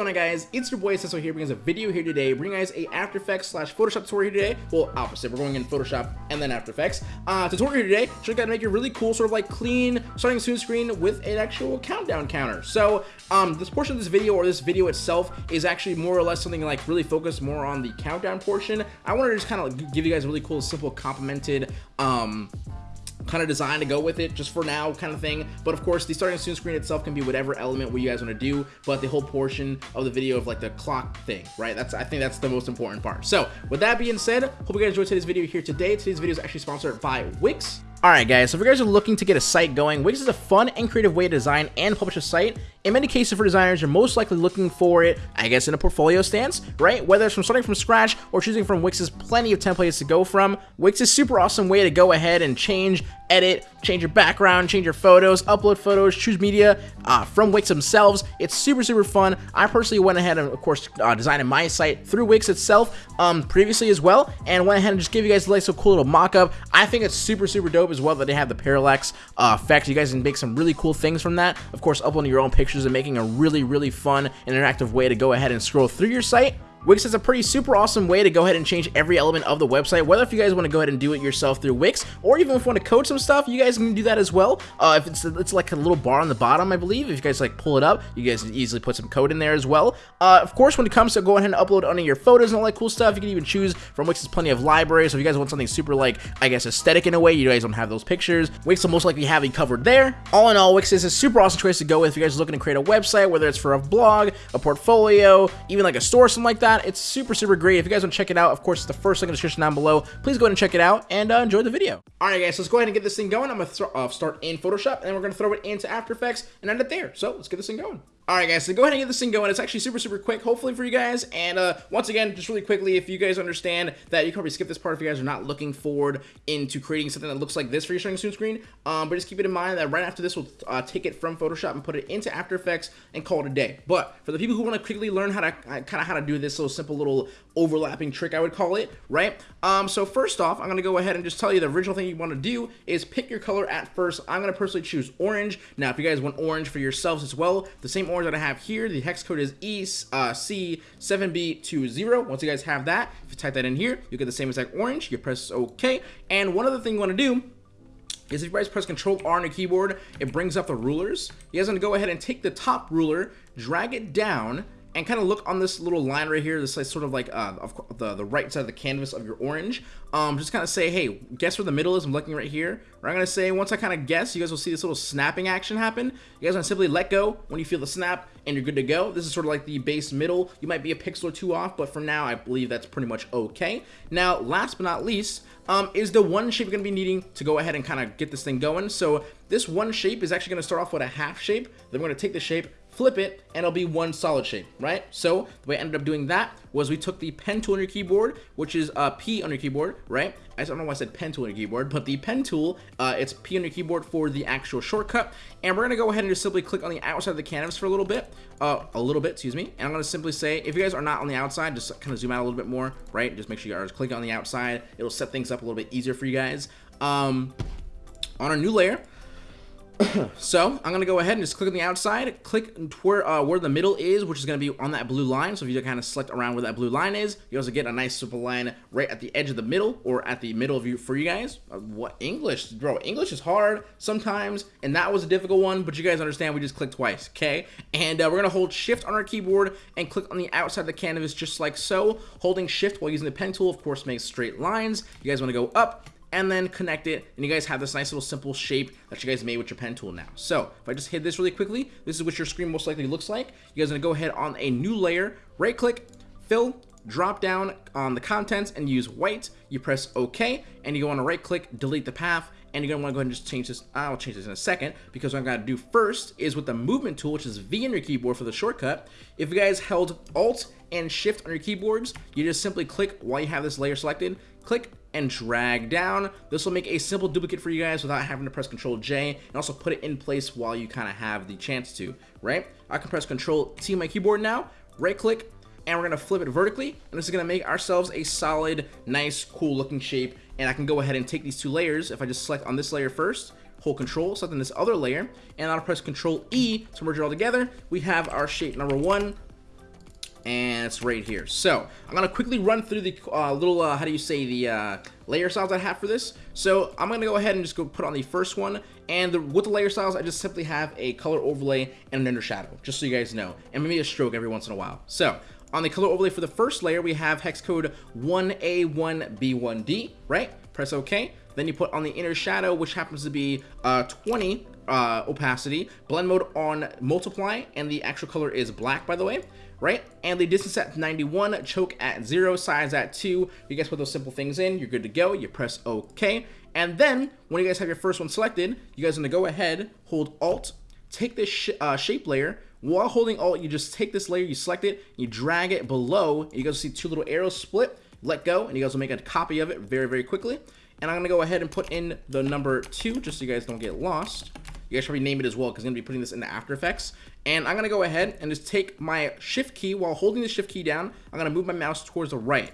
going on guys? It's your boy Cecil here bringing a video here today, bringing guys a After Effects slash Photoshop tutorial here today. Well, opposite, we're going in Photoshop and then After Effects. Uh, tutorial here today, show you how to make a really cool sort of like clean starting soon screen with an actual countdown counter. So um, this portion of this video or this video itself is actually more or less something like really focused more on the countdown portion. I wanted to just kind of like give you guys a really cool, simple, complemented um, kind of design to go with it just for now kind of thing. But of course the starting soon screen itself can be whatever element what you guys want to do but the whole portion of the video of like the clock thing right? That's i think that's the most important part. So with that being said hope you guys enjoyed today's video here today. Today's video is actually sponsored by wix. Alright guys, so if you guys are looking to get a site going, Wix is a fun and creative way to design and publish a site. In many cases for designers, you're most likely looking for it, I guess, in a portfolio stance, right? Whether it's from starting from scratch or choosing from Wix's plenty of templates to go from, Wix is super awesome way to go ahead and change, edit, change your background, change your photos, upload photos, choose media uh, from Wix themselves. It's super, super fun. I personally went ahead and, of course, uh, designed my site through Wix itself um, previously as well, and went ahead and just gave you guys like so cool little mock-up. I think it's super, super dope as well that they have the parallax uh, effect. You guys can make some really cool things from that. Of course, uploading your own pictures and making a really, really fun interactive way to go ahead and scroll through your site. Wix is a pretty super awesome way to go ahead and change every element of the website, whether if you guys want to go ahead and do it yourself through Wix, or even if you want to code some stuff, you guys can do that as well. Uh, if it's, it's like a little bar on the bottom, I believe, if you guys like pull it up, you guys can easily put some code in there as well. Uh, of course, when it comes to go ahead and upload onto your photos and all that cool stuff, you can even choose from Wix's plenty of libraries, so if you guys want something super like, I guess, aesthetic in a way, you guys don't have those pictures, Wix will most likely have you covered there. All in all, Wix is a super awesome choice to go with if you guys are looking to create a website, whether it's for a blog, a portfolio, even like a store, something like that. It's super, super great. If you guys want to check it out, of course, it's the first link in the description down below. Please go ahead and check it out and uh, enjoy the video. All right, guys, so let's go ahead and get this thing going. I'm going to uh, start in Photoshop, and then we're going to throw it into After Effects and end it there. So let's get this thing going. Alright guys, so go ahead and get this thing going. It's actually super, super quick, hopefully for you guys. And uh, once again, just really quickly, if you guys understand that you can probably skip this part if you guys are not looking forward into creating something that looks like this for your starting soon screen. Um, but just keep it in mind that right after this, we'll uh, take it from Photoshop and put it into After Effects and call it a day. But for the people who want to quickly learn how to uh, kind of how to do this little simple little overlapping trick, I would call it, right? Um, so first off, I'm going to go ahead and just tell you the original thing you want to do is pick your color at first. I'm going to personally choose orange. Now, if you guys want orange for yourselves as well, the same orange that I have here, the hex code is EC7B20. Once you guys have that, if you type that in here, you get the same exact orange. You press OK. And one other thing you want to do is if you guys press Control R on your keyboard, it brings up the rulers. You guys want to go ahead and take the top ruler, drag it down, and kind of look on this little line right here, this is sort of like uh, of the, the right side of the canvas of your orange. Um, just kind of say, hey, guess where the middle is? I'm looking right here. Or I'm going to say, once I kind of guess, you guys will see this little snapping action happen. You guys want to simply let go when you feel the snap, and you're good to go. This is sort of like the base middle. You might be a pixel or two off, but for now, I believe that's pretty much okay. Now, last but not least, um, is the one shape you're going to be needing to go ahead and kind of get this thing going. So this one shape is actually going to start off with a half shape. Then we're going to take the shape, flip it, and it'll be one solid shape, right? So the way I ended up doing that was we took the pen tool on your keyboard, which is uh, P on your keyboard, right? I don't know why I said pen tool on your keyboard, but the pen tool, uh, it's P on your keyboard for the actual shortcut. And we're to go ahead and just simply click on the outside of the canvas for a little bit, uh, a little bit, excuse me. And I'm to simply say, if you guys are not on the outside, just kind of zoom out a little bit more, right? Just make sure you are clicking on the outside. It'll set things up a little bit easier for you guys. Um, on our new layer, so I'm gonna go ahead and just click on the outside, click where uh, where the middle is, which is gonna be on that blue line. So if you kind of select around where that blue line is, you also get a nice simple line right at the edge of the middle or at the middle of you for you guys. Uh, what English, bro? English is hard sometimes, and that was a difficult one. But you guys understand, we just clicked twice, okay? And uh, we're gonna hold Shift on our keyboard and click on the outside of the canvas just like so. Holding Shift while using the pen tool, of course, makes straight lines. You guys want to go up and then connect it and you guys have this nice little simple shape that you guys made with your pen tool now. So if I just hit this really quickly this is what your screen most likely looks like. You guys are gonna go ahead on a new layer right click fill drop down on the contents and use white. You press OK and you go on a right click delete the path and you're gonna want to go ahead and just change this. I'll change this in a second because what I'm gonna do first is with the movement tool which is V on your keyboard for the shortcut if you guys held alt and shift on your keyboards you just simply click while you have this layer selected click and drag down. This will make a simple duplicate for you guys without having to press Control J and also put it in place while you kind of have the chance to, right? I can press Control T on my keyboard now, right click, and we're to flip it vertically, and this is to make ourselves a solid, nice, cool looking shape, and I can go ahead and take these two layers, if I just select on this layer first, hold control, select on this other layer, and I'll press Control E to merge it all together. We have our shape number one, and it's right here. So I'm gonna quickly run through the uh, little, uh, how do you say, the uh, layer styles I have for this. So I'm gonna go ahead and just go put on the first one, and the, with the layer styles, I just simply have a color overlay and an inner shadow, just so you guys know, and maybe a stroke every once in a while. So on the color overlay for the first layer, we have hex code 1A1B1D, right? Press OK. Then you put on the inner shadow, which happens to be uh, 20 uh, opacity, blend mode on multiply, and the actual color is black, by the way, right? And the distance at 91, choke at 0, size at 2. You guys put those simple things in, you're good to go. You press OK. And then, when you guys have your first one selected, you guys to go ahead, hold Alt, take this sh uh, shape layer, while holding Alt, you just take this layer, you select it, you drag it below, you guys see two little arrows split, let go, and you guys will make a copy of it very, very quickly. And I'm going to go ahead and put in the number 2, just so you guys don't get lost. You guys should rename it as well, because I'm going to be putting this into After Effects. And I'm going to go ahead and just take my Shift key, while holding the Shift key down, I'm going to move my mouse towards the right.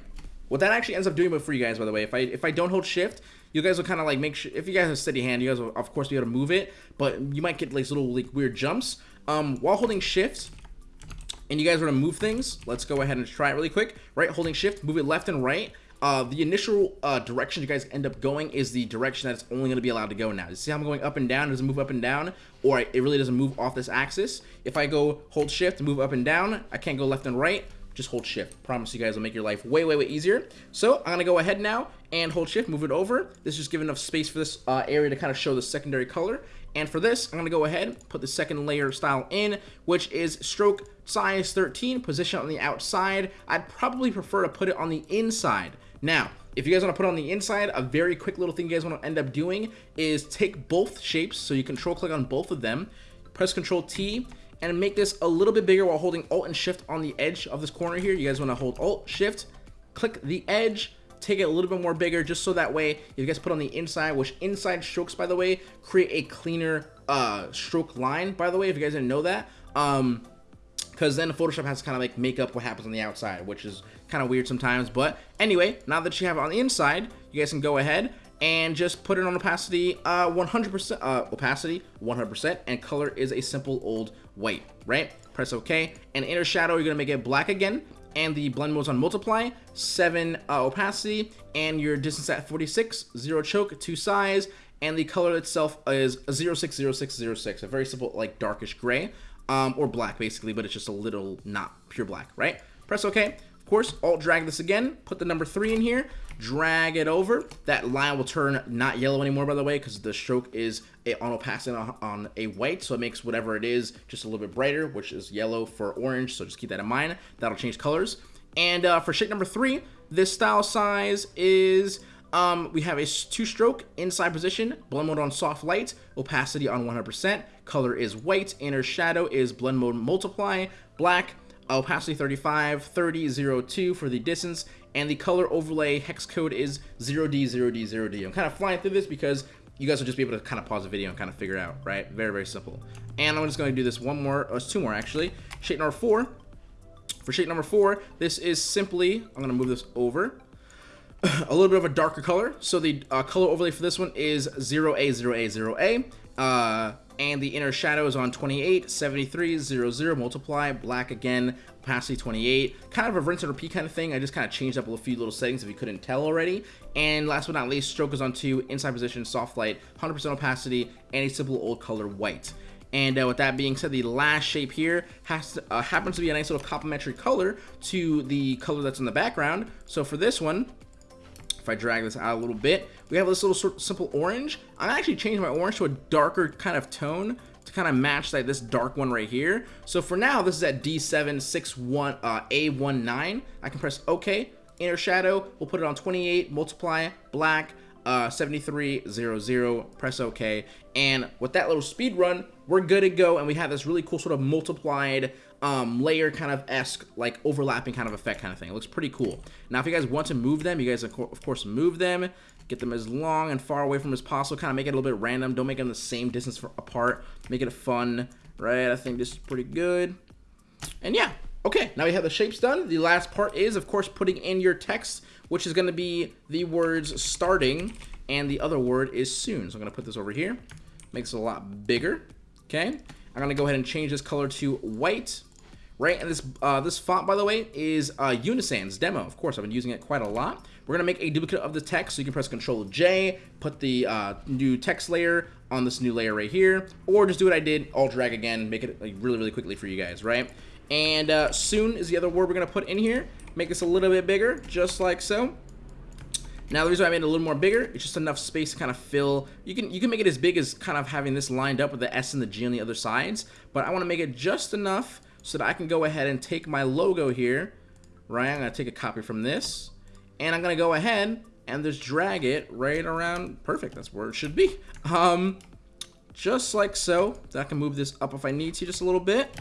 What that actually ends up doing for you guys, by the way, if I if I don't hold Shift, you guys will kind of like make sure, if you guys have a steady hand, you guys will of course be able to move it, but you might get like little like weird jumps. Um, while holding Shift, and you guys want to move things, let's go ahead and try it really quick. Right, holding Shift, move it left and right. Uh, the initial uh, direction you guys end up going is the direction that it's only going to be allowed to go now. You see how I'm going up and down? It doesn't move up and down, or it really doesn't move off this axis. If I go hold shift, move up and down, I can't go left and right. Just hold shift. Promise you guys will make your life way, way, way easier. So I'm going to go ahead now and hold shift, move it over. This is just giving enough space for this uh, area to kind of show the secondary color. And for this, I'm going to go ahead, put the second layer style in, which is stroke size 13, position on the outside. I'd probably prefer to put it on the inside. Now, if you guys want to put on the inside, a very quick little thing you guys want to end up doing is take both shapes, so you control click on both of them, press control T, and make this a little bit bigger while holding Alt and Shift on the edge of this corner here. You guys want to hold Alt, Shift, click the edge, take it a little bit more bigger just so that way you guys put on the inside which inside strokes by the way create a cleaner uh stroke line by the way if you guys didn't know that um because then Photoshop has to kind of like make up what happens on the outside which is kind of weird sometimes but anyway now that you have it on the inside you guys can go ahead and just put it on opacity uh 100% uh opacity 100% and color is a simple old white right? Press ok and inner shadow you're gonna make it black again and the blend modes on multiply, 7 uh, opacity, and your distance at 46, 0 choke, 2 size, and the color itself is 060606, a very simple, like, darkish gray, um, or black, basically, but it's just a little not pure black, right? Press OK. Of course, Alt drag this again, put the number 3 in here, drag it over. That line will turn not yellow anymore, by the way, because the stroke is a, on opacity on, on a white, so it makes whatever it is just a little bit brighter, which is yellow for orange, so just keep that in mind. That'll change colors. And uh, for shape number 3, this style size is... Um, we have a two-stroke inside position, blend mode on soft light, opacity on 100%, color is white, inner shadow is blend mode multiply, black, opacity 35, 30, 02 for the distance, and the color overlay hex code is 0D, 0D, 0D. I'm kind of flying through this because you guys will just be able to kind of pause the video and kind of figure out, right? Very, very simple. And I'm just going to do this one more, or two more actually. Shape number four. For shape number four, this is simply, I'm going to move this over, a little bit of a darker color. So the uh, color overlay for this one is 0A, 0A, 0A. Uh, and the inner shadow is on 28, 73, 00, multiply, black again, opacity 28. Kind of a rinse and repeat kind of thing. I just kind of changed up a few little settings if you couldn't tell already. And last but not least, stroke is on 2, inside position, soft light, 100% opacity, and a simple old color white. And uh, with that being said, the last shape here has to, uh, happens to be a nice little complementary color to the color that's in the background. So for this one, if I drag this out a little bit, we have this little sort of simple orange. I'm actually changing my orange to a darker kind of tone to kind of match like this dark one right here. So for now, this is at D761 uh, A19. I can press OK. Inner shadow, we'll put it on 28, multiply, black, uh, 7300, press OK. And with that little speed run, we're good to go. And we have this really cool sort of multiplied um, layer kind of esque, like overlapping kind of effect kind of thing. It looks pretty cool. Now, if you guys want to move them, you guys, of course, move them. Get them as long and far away from as possible. Kind of make it a little bit random. Don't make them the same distance apart. Make it a fun, right? I think this is pretty good. And yeah, okay. Now we have the shapes done. The last part is, of course, putting in your text, which is going to be the words starting, and the other word is soon. So I'm going to put this over here. Makes it a lot bigger, okay? I'm going to go ahead and change this color to white right? And this uh, this font, by the way, is uh, Uni Sans demo. Of course, I've been using it quite a lot. We're gonna make a duplicate of the text, so you can press Control J, put the uh, new text layer on this new layer right here, or just do what I did, Alt drag again, make it like, really, really quickly for you guys, right? And uh, soon is the other word we're gonna put in here. Make this a little bit bigger, just like so. Now the reason I made it a little more bigger, it's just enough space to kind of fill. You can you can make it as big as kind of having this lined up with the S and the G on the other sides, but I want to make it just enough so that I can go ahead and take my logo here, right? I'm gonna take a copy from this, and I'm gonna go ahead and just drag it right around. Perfect, that's where it should be. Um, just like so. I can move this up if I need to just a little bit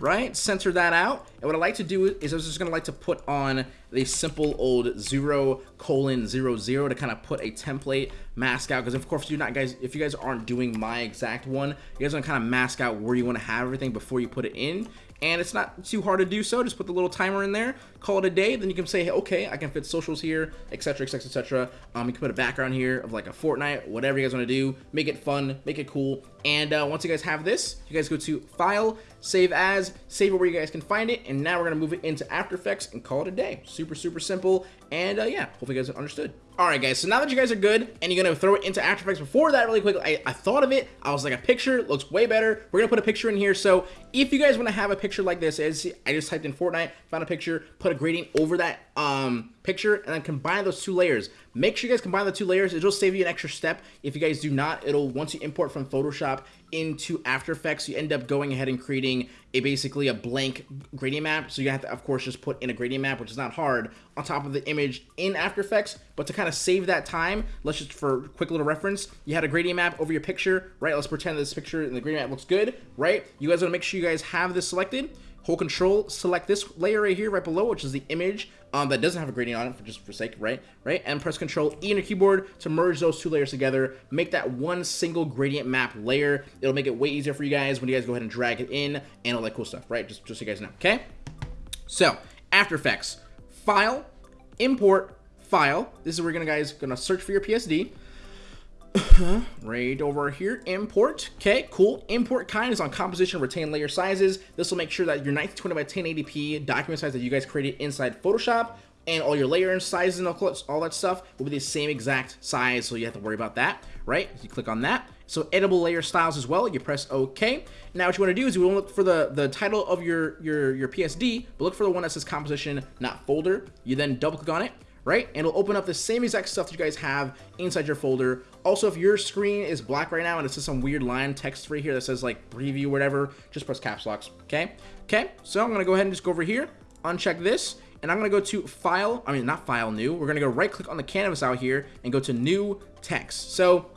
right? Center that out. And what I like to do is I was just going to like to put on the simple old 0 colon 00 to kind of put a template mask out. Because of course, you're not guys, if you guys aren't doing my exact one, you guys want to kind of mask out where you want to have everything before you put it in and it's not too hard to do so. Just put the little timer in there, call it a day. Then you can say, hey, okay, I can fit socials here, etc., etc., etc. Um, you can put a background here of like a Fortnite, whatever you guys want to do. Make it fun, make it cool. And uh, once you guys have this, you guys go to File, Save As, save it where you guys can find it. And now we're gonna move it into After Effects and call it a day. Super, super simple. And uh, yeah, hopefully you guys understood. Alright guys, so now that you guys are good, and you're going to throw it into After Effects, before that really quick, I, I thought of it, I was like, a picture looks way better, we're going to put a picture in here, so if you guys want to have a picture like this, as I just typed in Fortnite, found a picture, put a gradient over that um, picture, and then combine those two layers. Make sure you guys combine the two layers, it'll save you an extra step. If you guys do not, it'll, once you import from Photoshop into After Effects, you end up going ahead and creating a basically a blank gradient map, so you have to, of course, just put in a gradient map, which is not hard, on top of the image in After Effects, but to kind of save that time, let's just, for quick little reference, you had a gradient map over your picture, right? Let's pretend this picture in the gradient map looks good, right? You guys want to make sure you guys have this selected. Hold control, select this layer right here, right below, which is the image um, that doesn't have a gradient on it, for just for sake, right? Right? And press control E on your keyboard to merge those two layers together. Make that one single gradient map layer. It'll make it way easier for you guys when you guys go ahead and drag it in and all that cool stuff, right? Just, just so you guys know, okay? So, After Effects, File, Import, File. This is where you're gonna guys gonna search for your PSD. right over here, import. Okay, cool. Import kind is on composition, retain layer sizes. This will make sure that your 1920 by 1080p document size that you guys created inside Photoshop and all your layer and sizes and all that stuff will be the same exact size, so you have to worry about that, right? You click on that. So editable layer styles as well, you press OK. Now what you want to do is you want to look for the, the title of your, your, your PSD, but look for the one that says composition, not folder. You then double click on it, right? And it'll open up the same exact stuff that you guys have inside your folder. Also, if your screen is black right now and it says some weird line text right here that says like preview whatever, just press caps locks, okay? Okay, so I'm gonna go ahead and just go over here, uncheck this, and I'm gonna go to file, I mean, not file new, we're gonna go right click on the canvas out here and go to new text. So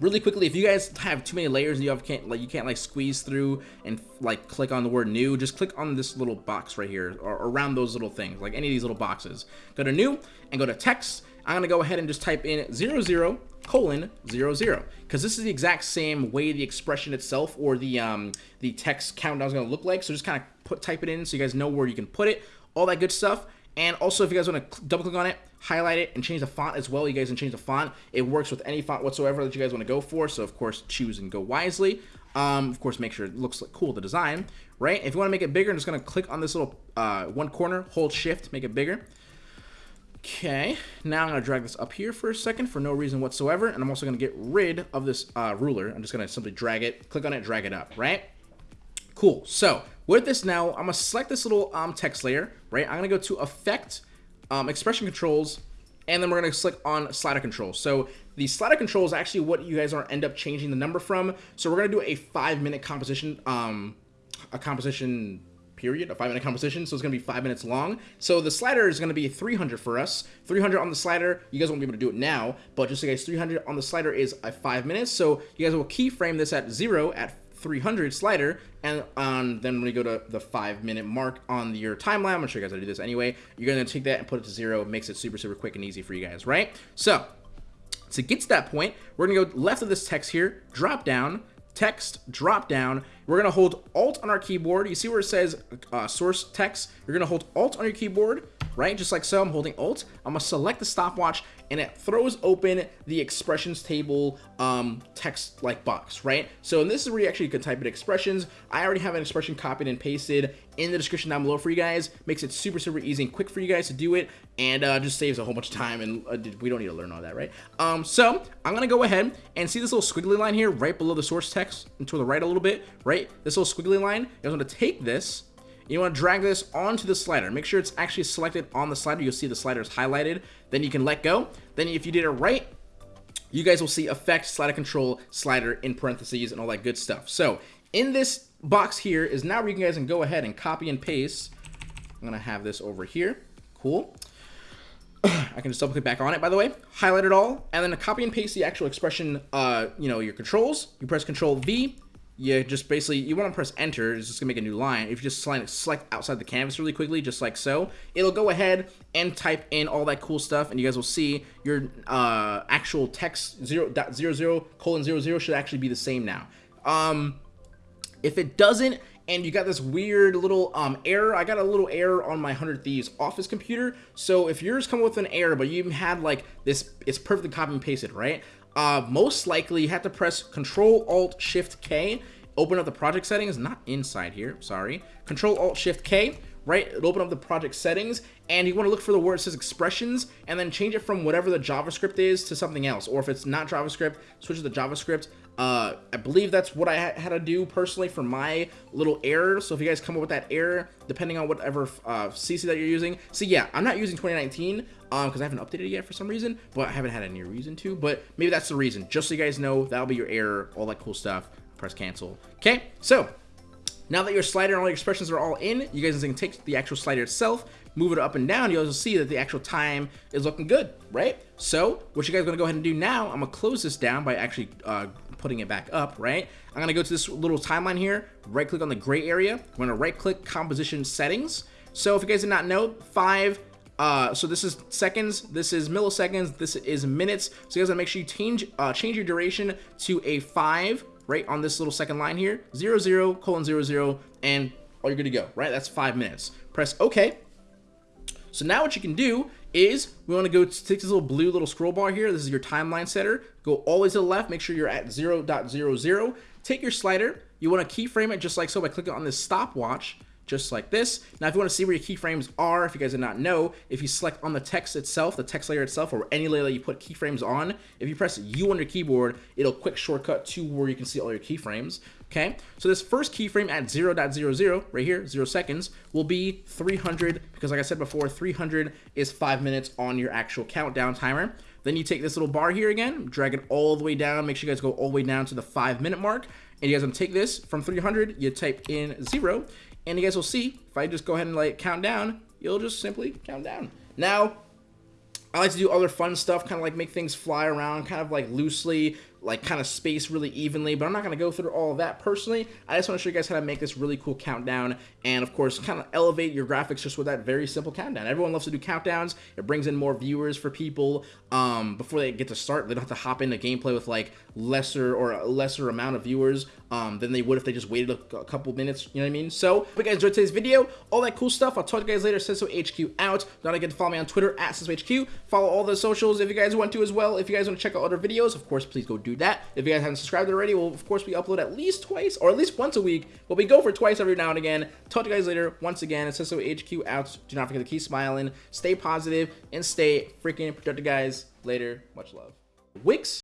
really quickly if you guys have too many layers and you have can't like you can't like squeeze through and like click on the word new just click on this little box right here or around those little things like any of these little boxes. Go to new and go to text. I'm gonna go ahead and just type in 00 colon 00 because this is the exact same way the expression itself or the um the text countdown is gonna look like. So just kind of put type it in so you guys know where you can put it. All that good stuff and also, if you guys want to double click on it, highlight it, and change the font as well, you guys can change the font. It works with any font whatsoever that you guys want to go for. So, of course, choose and go wisely. Um, of course, make sure it looks like cool, the design, right? If you want to make it bigger, I'm just going to click on this little uh, one corner, hold shift, make it bigger. Okay, now I'm going to drag this up here for a second for no reason whatsoever, and I'm also going to get rid of this uh, ruler. I'm just going to simply drag it, click on it, drag it up, right? Cool, so with this now, I'm gonna select this little um, text layer, right? I'm gonna go to Effect, um, Expression Controls, and then we're gonna click on Slider Controls. So the slider control is actually what you guys are end up changing the number from. So we're gonna do a five minute composition, um, a composition period, a five minute composition. So it's gonna be five minutes long. So the slider is gonna be 300 for us. 300 on the slider. You guys won't be able to do it now, but just so you guys, 300 on the slider is a five minutes. So you guys will keyframe this at zero at 300 slider and um, then when we go to the five minute mark on your timeline, I'm gonna show you guys how to do this anyway. You're gonna take that and put it to zero. It makes it super, super quick and easy for you guys, right? So to get to that point, we're gonna go left of this text here, drop down, text, drop down. We're gonna hold Alt on our keyboard. You see where it says uh, source text? You're gonna hold Alt on your keyboard, right? Just like so, I'm holding Alt. I'm gonna select the stopwatch and it throws open the expressions table um, text like box, right? So and this is where you actually can type in expressions. I already have an expression copied and pasted in the description down below for you guys. Makes it super, super easy and quick for you guys to do it and uh, just saves a whole bunch of time and uh, we don't need to learn all that, right? Um, so I'm gonna go ahead and see this little squiggly line here right below the source text and to the right a little bit, right? This little squiggly line, I'm gonna take this you want to drag this onto the slider. Make sure it's actually selected on the slider. You'll see the slider is highlighted. Then you can let go. Then if you did it right, you guys will see effect, slider control, slider in parentheses, and all that good stuff. So in this box here is now where you guys can go ahead and copy and paste. I'm going to have this over here. Cool. I can just double click back on it, by the way, highlight it all, and then copy and paste the actual expression, uh, you know, your controls. You press Control V, you just basically, you want to press enter, it's just to make a new line. If you just select, select outside the canvas really quickly, just like so, it'll go ahead and type in all that cool stuff, and you guys will see your uh, actual text 0, 0, colon 00 should actually be the same now. Um, if it doesn't, and you got this weird little um, error. I got a little error on my 100 Thieves office computer. So if yours come with an error, but you had like this, it's perfectly copy and pasted, right? Uh, most likely you have to press Control Alt Shift K, open up the project settings, not inside here, sorry. Control Alt Shift K, right? It'll open up the project settings, and you want to look for the word that says expressions, and then change it from whatever the JavaScript is to something else. Or if it's not JavaScript, switch to the JavaScript. Uh, I believe that's what I had to do personally for my little error. So if you guys come up with that error, depending on whatever uh, CC that you're using. So yeah, I'm not using 2019 um, because I haven't updated it yet for some reason, but I haven't had any reason to. But maybe that's the reason. Just so you guys know, that'll be your error, all that cool stuff. Press cancel. Okay, so now that your slider and all your expressions are all in, you guys can take the actual slider itself, move it up and down, you'll see that the actual time is looking good, right? So what you guys gonna go ahead and do now, I'm gonna close this down by actually uh, putting it back up, right? I'm gonna go to this little timeline here, right click on the gray area. I'm gonna right click composition settings. So if you guys did not know, five, uh, so this is seconds, this is milliseconds, this is minutes. So you guys gotta make sure you change, uh, change your duration to a five, right on this little second line here, zero, zero, colon, zero, zero, and all you're good to go, right? That's five minutes. Press OK. So now what you can do is we want to go to take this little blue little scroll bar here. This is your timeline setter. Go all the way to the left. Make sure you're at 0.00. Take your slider. You want to keyframe it just like so by clicking on this stopwatch just like this. Now, if you want to see where your keyframes are, if you guys did not know, if you select on the text itself, the text layer itself, or any layer that you put keyframes on, if you press U on your keyboard, it'll quick shortcut to where you can see all your keyframes. Okay, so this first keyframe at 0.00, right here, 0 seconds, will be 300, because like I said before, 300 is 5 minutes on your actual countdown timer. Then you take this little bar here again, drag it all the way down, make sure you guys go all the way down to the 5 minute mark, and you guys to take this from 300, you type in 0, and you guys will see, if I just go ahead and like count down, you'll just simply count down. Now, I like to do other fun stuff, kind of like make things fly around, kind of like loosely, like kind of space really evenly, but I'm not going to go through all of that personally. I just want to show you guys how to make this really cool countdown and of course kind of elevate your graphics just with that very simple countdown. Everyone loves to do countdowns. It brings in more viewers for people um, before they get to start. They don't have to hop into gameplay with like lesser or a lesser amount of viewers um, than they would if they just waited a, a, couple minutes, you know what I mean? So, if you guys enjoyed today's video, all that cool stuff, I'll talk to you guys later. Senso HQ out. Don't forget to follow me on Twitter at HQ. Follow all the socials if you guys want to as well. If you guys want to check out other videos, of course, please go do that. If you guys haven't subscribed already, well, of course, we upload at least twice or at least once a week, but we go for twice every now and again. Talk to you guys later. Once again, Senso HQ out. Do not forget to keep smiling, stay positive, and stay freaking productive, guys. Later. Much love. Wix